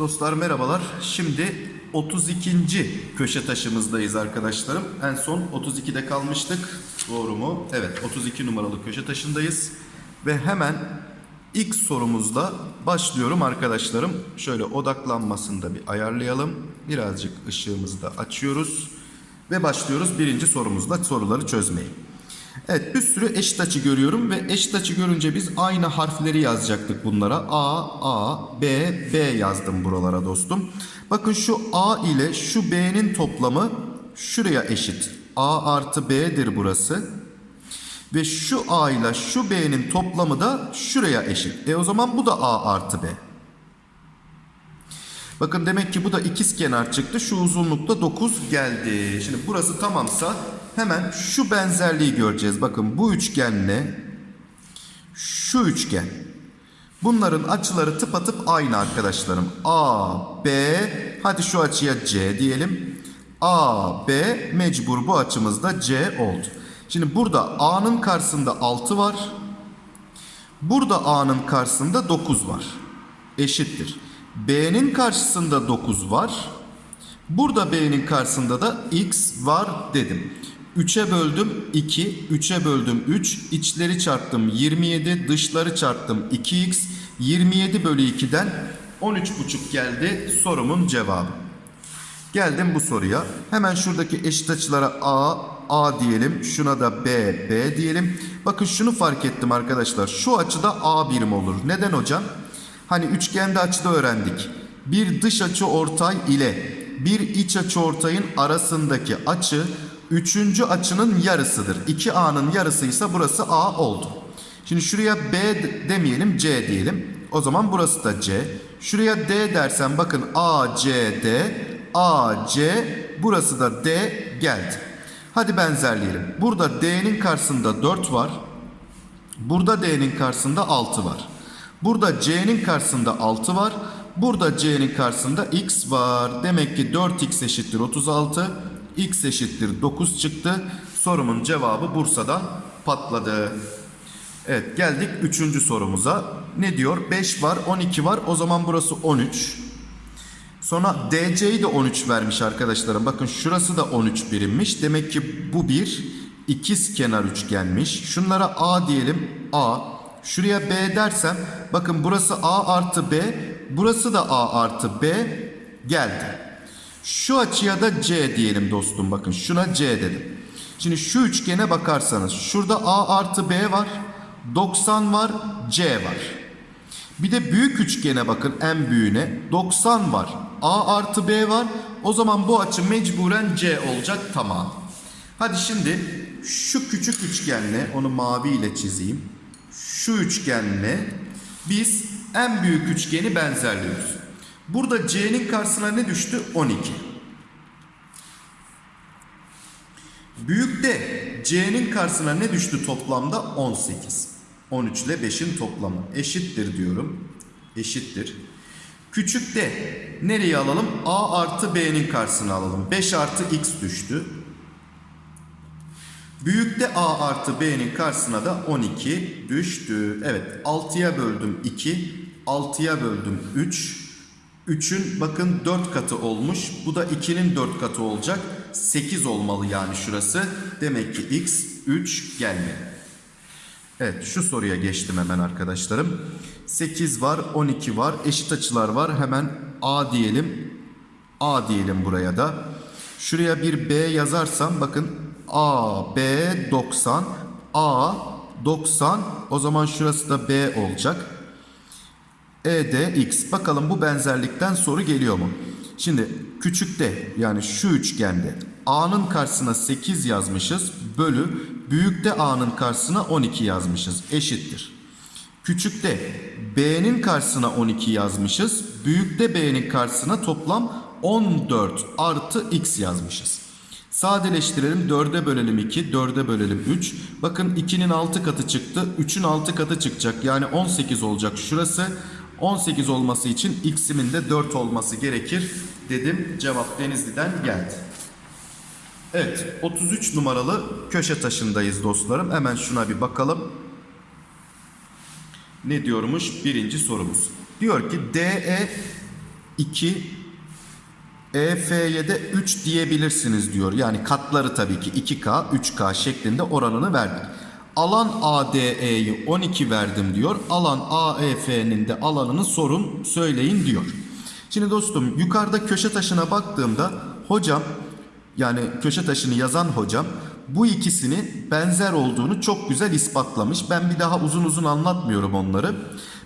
Dostlar merhabalar. Şimdi 32. köşe taşımızdayız arkadaşlarım. En son 32'de kalmıştık. Doğru mu? Evet 32 numaralı köşe taşındayız. Ve hemen ilk sorumuzda başlıyorum arkadaşlarım. Şöyle odaklanmasını da bir ayarlayalım. Birazcık ışığımızı da açıyoruz. Ve başlıyoruz birinci sorumuzla soruları çözmeye. Evet bir sürü eşit açı görüyorum ve eşit açı görünce biz aynı harfleri yazacaktık bunlara. A, A, B, B yazdım buralara dostum. Bakın şu A ile şu B'nin toplamı şuraya eşit. A artı B'dir burası. Ve şu A ile şu B'nin toplamı da şuraya eşit. E o zaman bu da A artı B. Bakın demek ki bu da ikiz çıktı. Şu uzunlukta 9 geldi. Şimdi burası tamamsa hemen şu benzerliği göreceğiz. Bakın bu üçgenle şu üçgen. Bunların açıları tıpatıp aynı arkadaşlarım. A, B, hadi şu açıya C diyelim. A, B mecbur bu açımızda C oldu. Şimdi burada A'nın karşısında 6 var. Burada A'nın karşısında 9 var. Eşittir. B'nin karşısında 9 var. Burada B'nin karşısında da X var dedim. 3'e böldüm 2, 3'e böldüm 3, içleri çarptım 27, dışları çarptım 2X, 27 bölü 2'den 13,5 geldi sorumun cevabı. Geldim bu soruya. Hemen şuradaki eşit açılara A, A diyelim. Şuna da B, B diyelim. Bakın şunu fark ettim arkadaşlar. Şu açıda A birim olur. Neden hocam? Hani üçgende açıda öğrendik. Bir dış açı ortay ile bir iç açı ortayın arasındaki açı üçüncü açının yarısıdır. 2A'nın yarısıysa burası A oldu. Şimdi şuraya B demeyelim C diyelim. O zaman burası da C. Şuraya D dersen bakın A, C, D. A, C burası da D geldi. Hadi benzerleyelim. Burada D'nin karşısında 4 var. Burada D'nin karşısında 6 var. Burada C'nin karşısında 6 var. Burada C'nin karşısında X var. Demek ki 4X eşittir 36. X eşittir 9 çıktı. Sorumun cevabı Bursa'da patladı. Evet geldik 3. sorumuza. Ne diyor? 5 var 12 var. O zaman burası 13. Sonra DC'yi de 13 vermiş arkadaşlarım. Bakın şurası da 13 birimmiş. Demek ki bu bir ikiz kenar üçgenmiş. Şunlara A diyelim. A. Şuraya B dersem bakın burası A artı B. Burası da A artı B geldi. Şu açıya da C diyelim dostum. Bakın şuna C dedim. Şimdi şu üçgene bakarsanız şurada A artı B var. 90 var. C var. Bir de büyük üçgene bakın en büyüğüne 90 var. A artı B var. O zaman bu açı mecburen C olacak tamam. Hadi şimdi şu küçük üçgenle onu mavi ile çizeyim. Şu üçgenle biz en büyük üçgeni benzerliyoruz. Burada C'nin karşısına ne düştü? 12. Büyükte C'nin karşısına ne düştü toplamda? 18. 13 ile 5'in toplamı eşittir diyorum. Eşittir. Küçükte nereye alalım? A artı B'nin karşısına alalım. 5 artı X düştü. Büyükte A artı B'nin karşısına da 12 düştü. Evet 6'ya böldüm 2. 6'ya böldüm 3. 3'ün bakın 4 katı olmuş. Bu da 2'nin 4 katı olacak. 8 olmalı yani şurası. Demek ki X 3 gelmedi. Evet şu soruya geçtim hemen arkadaşlarım. 8 var 12 var eşit açılar var. Hemen A diyelim. A diyelim buraya da. Şuraya bir B yazarsam bakın A, B 90. A 90. O zaman şurası da B olacak. E de X. Bakalım bu benzerlikten soru geliyor mu? Şimdi küçükte yani şu üçgende A'nın karşısına 8 yazmışız. Bölü büyükte A'nın karşısına 12 yazmışız. Eşittir. Küçükte B'nin karşısına 12 yazmışız. Büyükte B'nin karşısına toplam 14 artı X yazmışız. Sadeleştirelim 4'e bölelim 2, 4'e bölelim 3. Bakın 2'nin 6 katı çıktı, 3'ün 6 katı çıkacak. Yani 18 olacak şurası. 18 olması için x'imin de 4 olması gerekir dedim. Cevap Denizli'den geldi. Evet 33 numaralı köşe taşındayız dostlarım. Hemen şuna bir bakalım. Ne diyormuş birinci sorumuz. Diyor ki DE 2 EF'ye de 3 diyebilirsiniz diyor. Yani katları tabii ki 2K, 3K şeklinde oranını verdik. Alan ADE'yi 12 verdim diyor. Alan AEF'nin de alanını sorun söyleyin diyor. Şimdi dostum yukarıda köşe taşına baktığımda hocam yani köşe taşını yazan hocam bu ikisini benzer olduğunu çok güzel ispatlamış. Ben bir daha uzun uzun anlatmıyorum onları.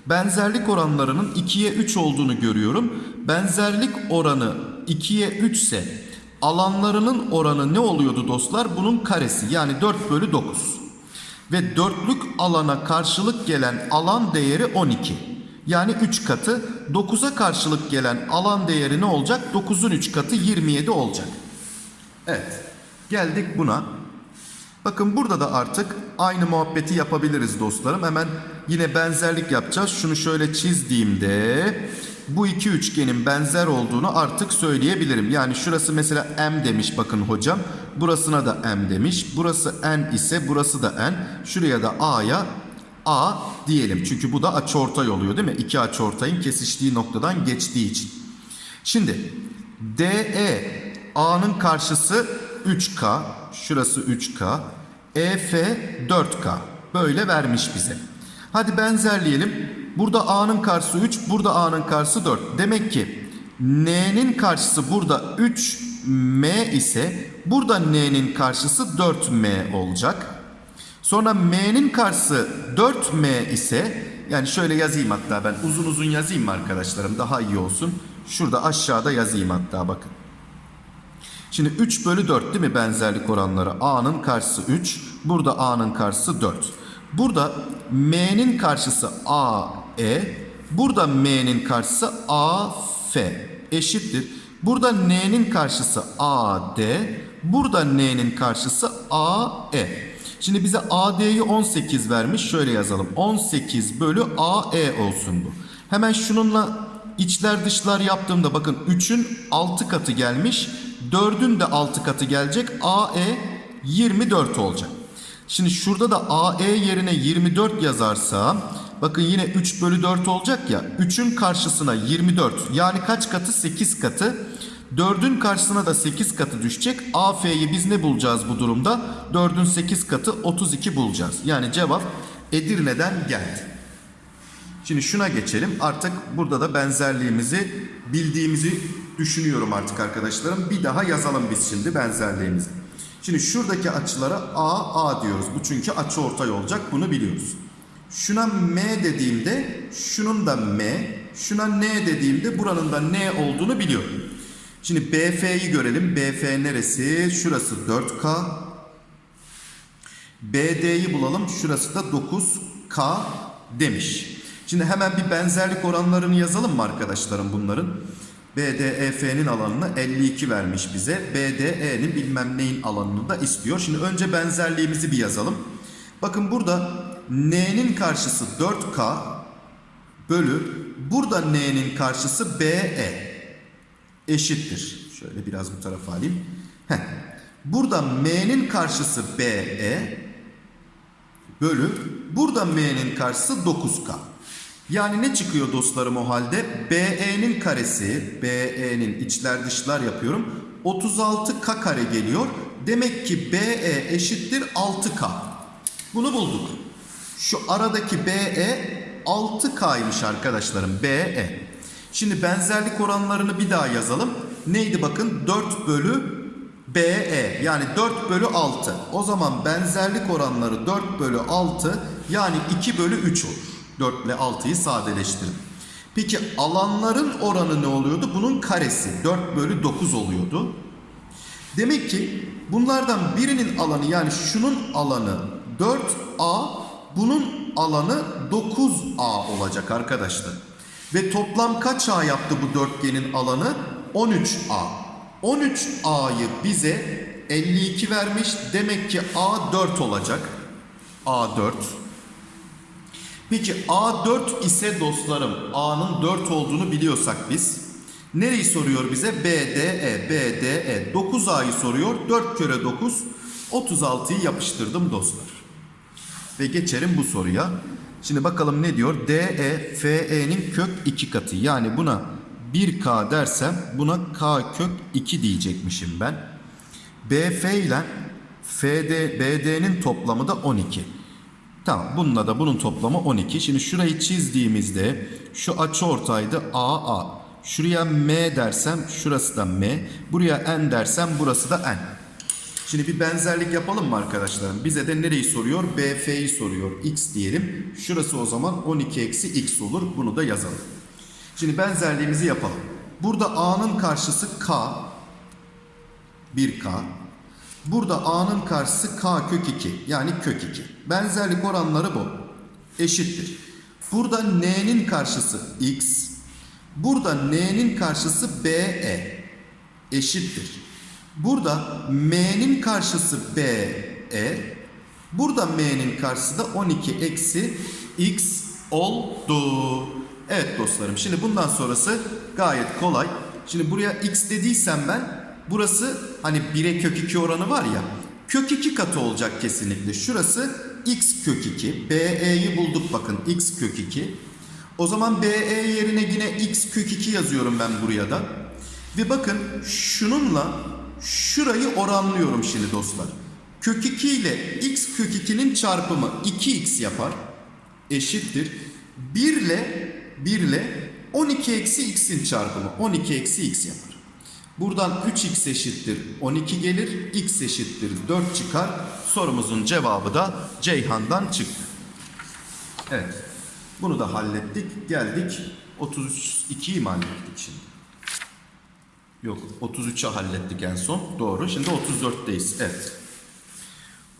Benzerlik oranlarının 2'ye 3 olduğunu görüyorum. Benzerlik oranı 2'ye 3 ise alanlarının oranı ne oluyordu dostlar? Bunun karesi yani 4 bölü 9. Ve dörtlük alana karşılık gelen alan değeri 12. Yani 3 katı 9'a karşılık gelen alan değeri ne olacak? 9'un 3 katı 27 olacak. Evet. Geldik buna. Bakın burada da artık aynı muhabbeti yapabiliriz dostlarım. Hemen yine benzerlik yapacağız. Şunu şöyle çizdiğimde bu iki üçgenin benzer olduğunu artık söyleyebilirim. Yani şurası mesela M demiş bakın hocam. Burasına da M demiş. Burası N ise burası da N. Şuraya da A'ya A diyelim. Çünkü bu da açıortay oluyor değil mi? İki açıortayın kesiştiği noktadan geçtiği için. Şimdi DE A'nın karşısı 3K. Şurası 3K. EF 4K. Böyle vermiş bize. Hadi benzerleyelim. Burada A'nın karşısı 3, burada A'nın karşısı 4. Demek ki N'nin karşısı burada 3M ise burada N'nin karşısı 4M olacak. Sonra M'nin karşısı 4M ise yani şöyle yazayım hatta ben uzun uzun yazayım arkadaşlarım daha iyi olsun. Şurada aşağıda yazayım hatta bakın. Şimdi 3 bölü 4 değil mi benzerlik oranları? A'nın karşısı 3. Burada A'nın karşısı 4. Burada M'nin karşısı AE. Burada M'nin karşısı AF eşittir. Burada N'nin karşısı AD. Burada N'nin karşısı AE. Şimdi bize AD'yi 18 vermiş. Şöyle yazalım. 18 bölü AE olsun bu. Hemen şununla içler dışlar yaptığımda bakın 3'ün 6 katı gelmiş. 4'ün de 6 katı gelecek. AE 24 olacak. Şimdi şurada da AE yerine 24 yazarsam bakın yine 3 bölü 4 olacak ya. 3'ün karşısına 24 yani kaç katı? 8 katı. 4'ün karşısına da 8 katı düşecek. AF'yi biz ne bulacağız bu durumda? 4'ün 8 katı 32 bulacağız. Yani cevap Edirne'den geldi. Şimdi şuna geçelim. Artık burada da benzerliğimizi bildiğimizi düşünüyorum artık arkadaşlarım. Bir daha yazalım biz şimdi benzerliğimizi. Şimdi şuradaki açılara A, A diyoruz. Bu çünkü açı ortay olacak. Bunu biliyoruz. Şuna M dediğimde şunun da M, şuna N dediğimde buranın da N olduğunu biliyorum. Şimdi BF'yi görelim. BF neresi? Şurası 4K. BD'yi bulalım. Şurası da 9K demiş. Şimdi hemen bir benzerlik oranlarını yazalım mı arkadaşlarım bunların? BDEF'nin alanını 52 vermiş bize. BDE'nin bilmem neyin alanını da istiyor. Şimdi önce benzerliğimizi bir yazalım. Bakın burada N'nin karşısı 4K bölü burada N'nin karşısı BE eşittir. Şöyle biraz bu tarafa alayım. Heh. Burada M'nin karşısı BE bölü burada M'nin karşısı 9K. Yani ne çıkıyor dostlarım o halde? BE'nin karesi, BE'nin içler dışlar yapıyorum. 36K kare geliyor. Demek ki BE eşittir 6K. Bunu bulduk. Şu aradaki BE 6K'ymış arkadaşlarım. BE. Şimdi benzerlik oranlarını bir daha yazalım. Neydi bakın? 4 bölü BE yani 4 bölü 6. O zaman benzerlik oranları 4 bölü 6 yani 2 bölü 3 olur. 4 ile 6'yı sadeleştirin. Peki alanların oranı ne oluyordu? Bunun karesi 4 bölü 9 oluyordu. Demek ki bunlardan birinin alanı yani şunun alanı 4A bunun alanı 9A olacak arkadaşlar. Ve toplam kaç A yaptı bu dörtgenin alanı? 13A. 13A'yı bize 52 vermiş. Demek ki A 4 olacak. A 4. Peki A4 ise dostlarım A'nın 4 olduğunu biliyorsak biz Nereyi soruyor bize? BDE, BDE. 9A'yı soruyor. 4 kere 9, 36'yı yapıştırdım dostlar. Ve geçelim bu soruya. Şimdi bakalım ne diyor? DE, FE'nin kök 2 katı. Yani buna 1K dersem buna K kök 2 diyecekmişim ben. BF ile FD, BD'nin toplamı da 12. Tamam bununla da bunun toplamı 12. Şimdi şurayı çizdiğimizde şu açı ortaydı AA. Şuraya M dersem şurası da M. Buraya N dersem burası da N. Şimdi bir benzerlik yapalım mı arkadaşlarım? Bize de nereyi soruyor? BF'yi soruyor. X diyelim. Şurası o zaman 12 eksi X olur. Bunu da yazalım. Şimdi benzerliğimizi yapalım. Burada A'nın karşısı K. 1K. Burada A'nın karşısı K kök 2. Yani kök 2. Benzerlik oranları bu. Eşittir. Burada N'nin karşısı X. Burada N'nin karşısı BE. Eşittir. Burada M'nin karşısı BE. Burada M'nin karşısı da 12 eksi X oldu. Evet dostlarım şimdi bundan sonrası gayet kolay. Şimdi buraya X dediysem ben burası hani 1'e kök 2 oranı var ya kök 2 katı olacak kesinlikle. Şurası X kök 2. BE'yi bulduk bakın X kök 2. O zaman BE yerine yine X kök 2 yazıyorum ben buraya da. Ve bakın şununla şurayı oranlıyorum şimdi dostlar. Kök 2 ile x kök 2'nin çarpımı 2x yapar. Eşittir. 1 ile 1 ile 12 eksi x'in çarpımı 12 eksi x yapar. Buradan 3x eşittir 12 gelir. x eşittir 4 çıkar. Sorumuzun cevabı da Ceyhan'dan çıktı. Evet. Bunu da hallettik. Geldik 32'yi mi hallettik şimdi? Yok 33'e hallettik en son. Doğru. Şimdi 34'teyiz. Evet.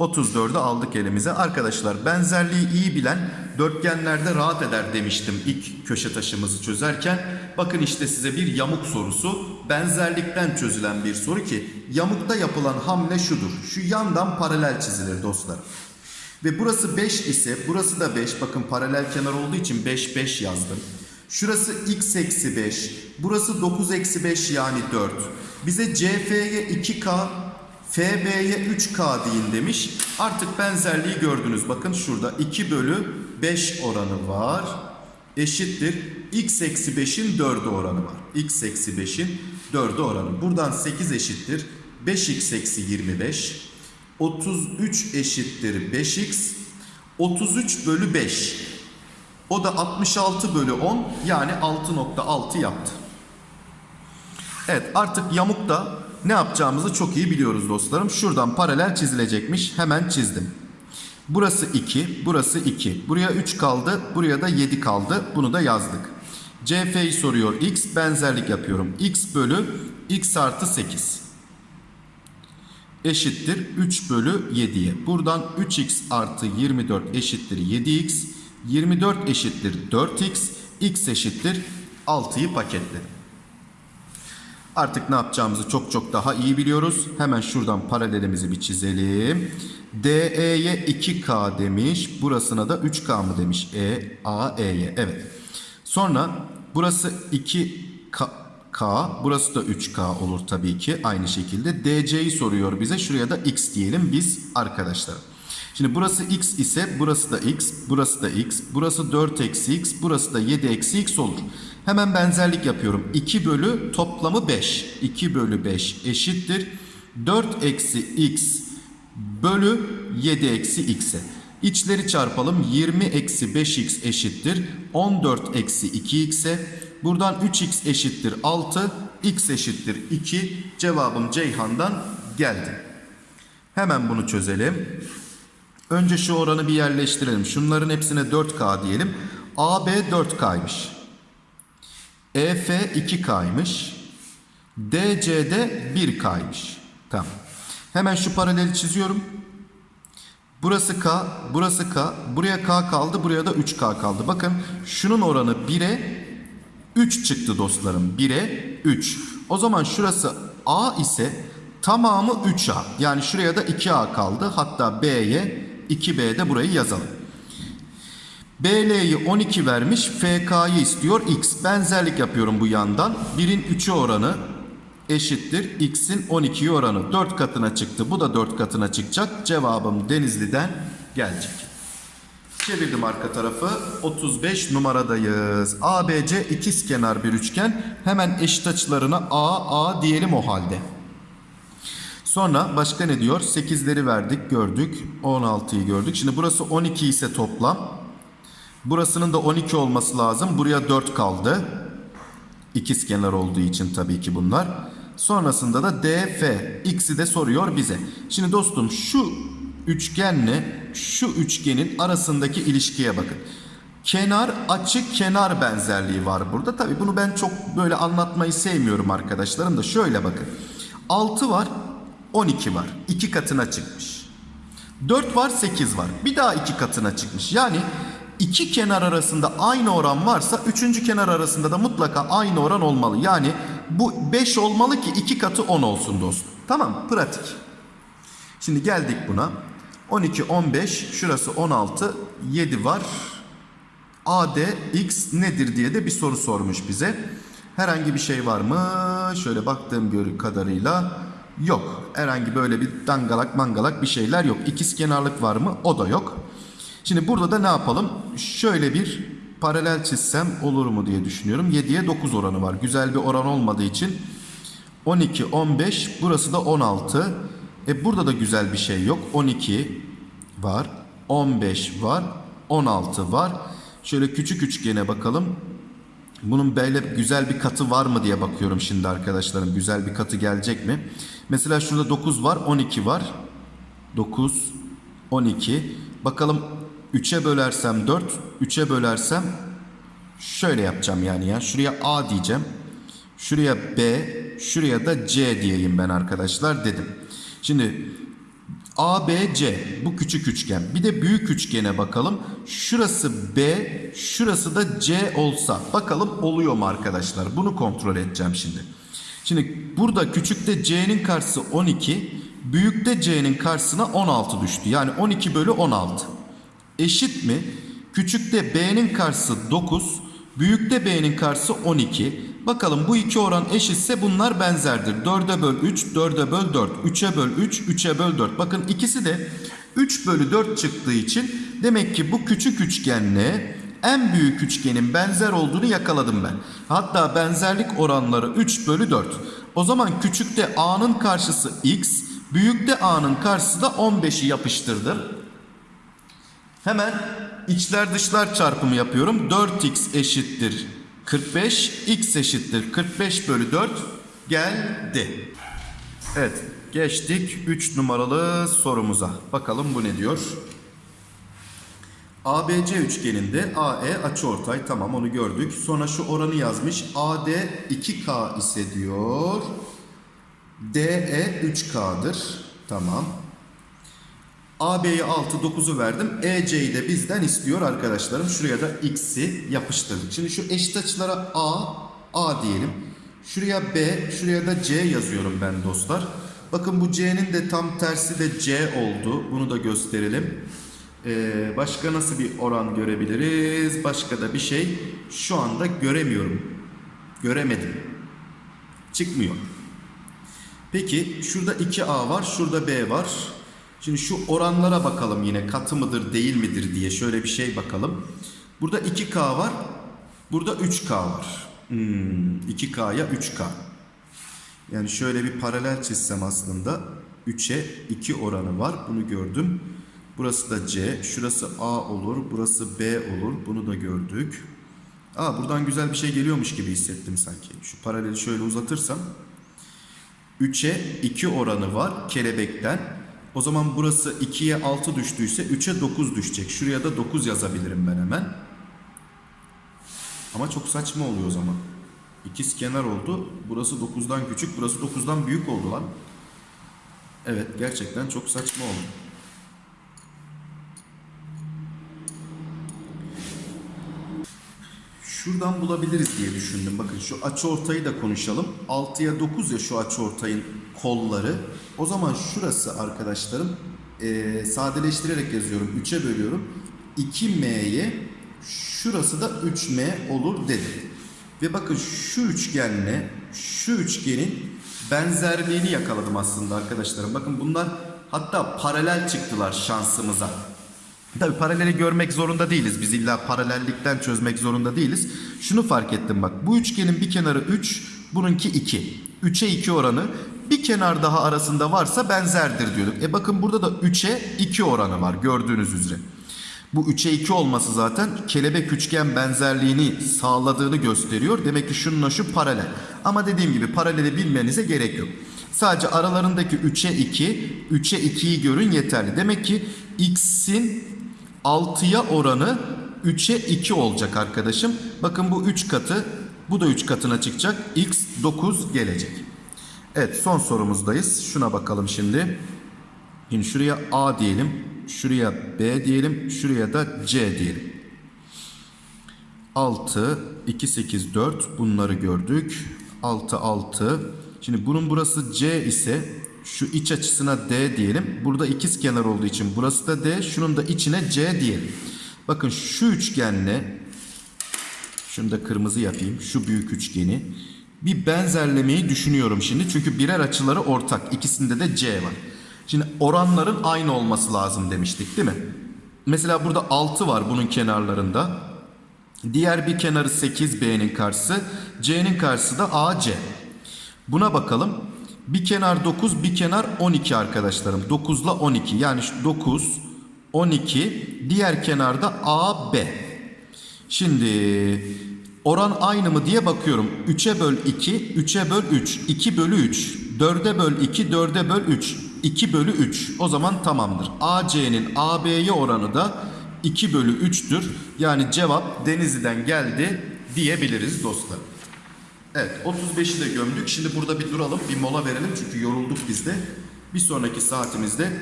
34'ü aldık elimize. Arkadaşlar benzerliği iyi bilen dörtgenlerde rahat eder demiştim ilk köşe taşımızı çözerken. Bakın işte size bir yamuk sorusu. Benzerlikten çözülen bir soru ki yamukta yapılan hamle şudur. Şu yandan paralel çizilir dostlar. Ve burası 5 ise burası da 5. Bakın paralel kenar olduğu için 5 5 yazdım. Şurası x eksi 5. Burası 9 eksi 5 yani 4. Bize CF'ye 2K, FB'ye 3K deyin demiş. Artık benzerliği gördünüz. Bakın şurada 2 bölü 5 oranı var. Eşittir. X eksi 5'in 4'ü oranı var. X eksi 5'in 4'ü oranı. Buradan 8 eşittir. 5x eksi 25. 33 eşittir 5x. 33 bölü 5. O da 66 bölü 10 yani 6.6 yaptı. Evet artık yamukta ne yapacağımızı çok iyi biliyoruz dostlarım. Şuradan paralel çizilecekmiş. Hemen çizdim. Burası 2, burası 2. Buraya 3 kaldı, buraya da 7 kaldı. Bunu da yazdık. CF'yi soruyor x, benzerlik yapıyorum. x bölü x artı 8 eşittir 3 bölü 7'ye. Buradan 3x artı 24 eşittir 7x. 24 eşittir 4x. x eşittir 6'yı paketledim. Artık ne yapacağımızı çok çok daha iyi biliyoruz. Hemen şuradan paralelimizi bir çizelim. DE'ye 2K demiş. Burasına da 3K mı demiş? E, A, E'ye. Evet. Sonra burası 2K. K, burası da 3K olur tabii ki aynı şekilde. DC'yi soruyor bize. Şuraya da X diyelim biz arkadaşlar. Şimdi burası X ise burası da X, burası da X, burası 4 eksi X, burası da 7 eksi X olur. Hemen benzerlik yapıyorum. 2 bölü toplamı 5. 2 bölü 5 eşittir. 4 eksi X bölü 7 eksi X'e. İçleri çarpalım. 20 eksi 5X eşittir. 14 eksi 2X'e. Buradan 3x eşittir 6, x eşittir 2. Cevabım Ceyhan'dan geldi. Hemen bunu çözelim. Önce şu oranı bir yerleştirelim. Şunların hepsine 4K diyelim. AB 4K'ymış. EF 2K'ymış. DC'de 1K'ymış. Tamam. Hemen şu paraleli çiziyorum. Burası K, burası K. Buraya K kaldı, buraya da 3K kaldı. Bakın şunun oranı 1'e 3 çıktı dostlarım. 1'e 3. O zaman şurası A ise tamamı 3A. Yani şuraya da 2A kaldı. Hatta B'ye 2B de burayı yazalım. BL'yi 12 vermiş. FK'yı istiyor. X. Benzerlik yapıyorum bu yandan. 1'in 3'ü oranı eşittir. X'in 12'yi oranı. 4 katına çıktı. Bu da 4 katına çıkacak. Cevabım Denizli'den gelecek. Çevirdim arka tarafı. 35 numaradayız. ABC ikizkenar bir üçgen. Hemen eşit açılarına A, A diyelim o halde. Sonra başka ne diyor? 8'leri verdik, gördük. 16'yı gördük. Şimdi burası 12 ise toplam. Burasının da 12 olması lazım. Buraya 4 kaldı. İkizkenar olduğu için tabii ki bunlar. Sonrasında da DF. X'i de soruyor bize. Şimdi dostum şu üçgenle şu üçgenin arasındaki ilişkiye bakın. Kenar açı kenar benzerliği var burada. Tabii bunu ben çok böyle anlatmayı sevmiyorum arkadaşlarım da şöyle bakın. 6 var 12 var. 2 katına çıkmış. 4 var 8 var. Bir daha 2 katına çıkmış. Yani iki kenar arasında aynı oran varsa üçüncü kenar arasında da mutlaka aynı oran olmalı. Yani bu 5 olmalı ki 2 katı 10 olsun dostum. Tamam pratik. Şimdi geldik buna. 12, 15, şurası 16, 7 var. AD X nedir diye de bir soru sormuş bize. Herhangi bir şey var mı? Şöyle baktığım kadarıyla yok. Herhangi böyle bir dangalak mangalak bir şeyler yok. İkiz kenarlık var mı? O da yok. Şimdi burada da ne yapalım? Şöyle bir paralel çizsem olur mu diye düşünüyorum. 7'ye 9 oranı var. Güzel bir oran olmadığı için 12, 15, burası da 16. E burada da güzel bir şey yok. 12 var, 15 var, 16 var. Şöyle küçük üçgene bakalım. Bunun böyle güzel bir katı var mı diye bakıyorum şimdi arkadaşlarım. Güzel bir katı gelecek mi? Mesela şurada 9 var, 12 var. 9, 12. Bakalım 3'e bölersem 4, 3'e bölersem şöyle yapacağım yani ya. Şuraya A diyeceğim. Şuraya B, şuraya da C diyeyim ben arkadaşlar dedim. Şimdi A, B, C bu küçük üçgen. Bir de büyük üçgene bakalım. Şurası B, şurası da C olsa. Bakalım oluyor mu arkadaşlar? Bunu kontrol edeceğim şimdi. Şimdi burada küçükte C'nin karşısı 12, büyükte C'nin karşısına 16 düştü. Yani 12 bölü 16. Eşit mi? Küçükte B'nin karşısı 9, büyükte B'nin karşısı 12. Bakalım bu iki oran eşitse bunlar benzerdir. 4'e böl 3, 4'e böl 4, 3'e böl 3, 3'e böl 4. Bakın ikisi de 3 bölü 4 çıktığı için demek ki bu küçük üçgenle en büyük üçgenin benzer olduğunu yakaladım ben. Hatta benzerlik oranları 3 bölü 4. O zaman küçükte A'nın karşısı X, büyükte A'nın karşısı da 15'i yapıştırdım. Hemen içler dışlar çarpımı yapıyorum. 4x eşittir 45, x eşittir 45 bölü 4 geldi. Evet geçtik 3 numaralı sorumuza. Bakalım bu ne diyor? ABC üçgeninde AE açıortay tamam onu gördük. Sonra şu oranı yazmış. AD 2K ise diyor. DE 3K'dır. Tamam. AB'ye 6, 9'u verdim. EC'yi de bizden istiyor arkadaşlarım. Şuraya da X'i yapıştırdık. Şimdi şu eşit açılara A, A diyelim. Şuraya B, şuraya da C yazıyorum ben dostlar. Bakın bu C'nin de tam tersi de C oldu. Bunu da gösterelim. Ee, başka nasıl bir oran görebiliriz? Başka da bir şey şu anda göremiyorum. Göremedim. Çıkmıyor. Peki şurada 2A var, şurada B var. Şimdi şu oranlara bakalım yine katı mıdır değil midir diye şöyle bir şey bakalım. Burada 2K var. Burada 3K var. Hmm, 2K'ya 3K. Yani şöyle bir paralel çizsem aslında 3'e 2 oranı var. Bunu gördüm. Burası da C. Şurası A olur. Burası B olur. Bunu da gördük. Aa buradan güzel bir şey geliyormuş gibi hissettim sanki. Şu paraleli şöyle uzatırsam 3'e 2 oranı var kelebekten. O zaman burası 2'ye 6 düştüyse 3'e 9 düşecek. Şuraya da 9 yazabilirim ben hemen. Ama çok saçma oluyor o zaman. İkiz kenar oldu. Burası 9'dan küçük, burası 9'dan büyük oldu lan. Evet, gerçekten çok saçma oldu. Şuradan bulabiliriz diye düşündüm. Bakın şu açı ortayı da konuşalım. 6'ya 9 ya şu açı ortayın kolları. O zaman şurası arkadaşlarım e, sadeleştirerek yazıyorum. 3'e bölüyorum. 2m'ye Şurası da 3M olur dedi. Ve bakın şu üçgenle şu üçgenin benzerliğini yakaladım aslında arkadaşlarım. Bakın bunlar hatta paralel çıktılar şansımıza. Tabii paraleli görmek zorunda değiliz. Biz illa paralellikten çözmek zorunda değiliz. Şunu fark ettim bak. Bu üçgenin bir kenarı 3, bununki 2. 3'e 2 oranı bir kenar daha arasında varsa benzerdir diyorduk. E bakın burada da 3'e 2 oranı var gördüğünüz üzere. Bu 3'e 2 olması zaten kelebek üçgen benzerliğini sağladığını gösteriyor. Demek ki şununla şu paralel. Ama dediğim gibi paraleli bilmenize gerek yok. Sadece aralarındaki 3'e 2, 3'e 2'yi görün yeterli. Demek ki x'in 6'ya oranı 3'e 2 olacak arkadaşım. Bakın bu 3 katı, bu da 3 katına çıkacak. x 9 gelecek. Evet son sorumuzdayız. Şuna bakalım şimdi. Şimdi şuraya A diyelim. Şuraya B diyelim. Şuraya da C diyelim. 6, 2, 8, 4 bunları gördük. 6, 6. Şimdi bunun burası C ise şu iç açısına D diyelim. Burada ikiz kenar olduğu için burası da D. Şunun da içine C diyelim. Bakın şu üçgenle şunu da kırmızı yapayım. Şu büyük üçgeni. Bir benzerlemeyi düşünüyorum şimdi. Çünkü birer açıları ortak. İkisinde de C var. Şimdi oranların aynı olması lazım demiştik değil mi? Mesela burada 6 var bunun kenarlarında. Diğer bir kenarı 8 B'nin karşısı. C'nin karşısı da AC. Buna bakalım. Bir kenar 9, bir kenar 12 arkadaşlarım. 9 ile 12. Yani şu 9, 12. Diğer kenarda AB. Şimdi oran aynı mı diye bakıyorum. 3'e böl 2, 3'e böl 3, 2 bölü 3, 4'e böl 2, 4'e böl 3, 2 bölü 3. O zaman tamamdır. AC'nin AB'ye oranı da 2 bölü 3'tür. Yani cevap Denizli'den geldi diyebiliriz dostlar. Evet 35'i de gömdük. Şimdi burada bir duralım bir mola verelim çünkü yorulduk biz de. Bir sonraki saatimizde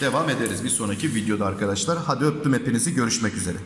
devam ederiz bir sonraki videoda arkadaşlar. Hadi öptüm hepinizi görüşmek üzere.